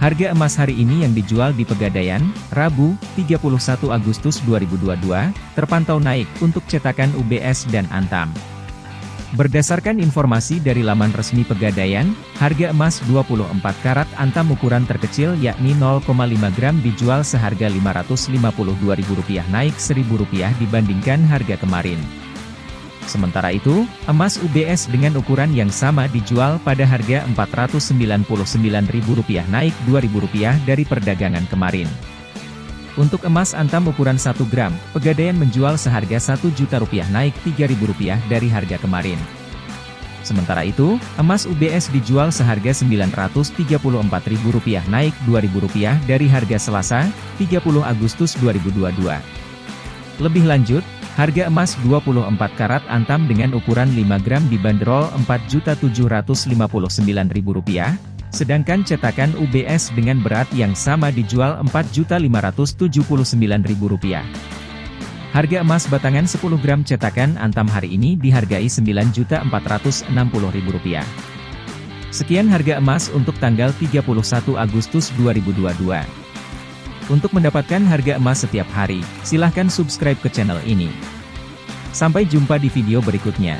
Harga emas hari ini yang dijual di Pegadaian, Rabu, 31 Agustus 2022, terpantau naik untuk cetakan UBS dan Antam. Berdasarkan informasi dari laman resmi Pegadaian, harga emas 24 karat antam ukuran terkecil yakni 0,5 gram dijual seharga Rp552.000 naik Rp1.000 dibandingkan harga kemarin. Sementara itu, emas UBS dengan ukuran yang sama dijual pada harga Rp499.000 naik Rp2.000 dari perdagangan kemarin. Untuk emas antam ukuran 1 gram, Pegadaian menjual seharga Rp1 juta rupiah naik Rp3.000 dari harga kemarin. Sementara itu, emas UBS dijual seharga Rp934.000 naik Rp2.000 dari harga Selasa, 30 Agustus 2022. Lebih lanjut, harga emas 24 karat antam dengan ukuran 5 gram dibanderol Rp4.759.000, Sedangkan cetakan UBS dengan berat yang sama dijual Rp4.579.000. Harga emas batangan 10 gram cetakan Antam hari ini dihargai Rp9.460.000. Sekian harga emas untuk tanggal 31 Agustus 2022. Untuk mendapatkan harga emas setiap hari, silahkan subscribe ke channel ini. Sampai jumpa di video berikutnya.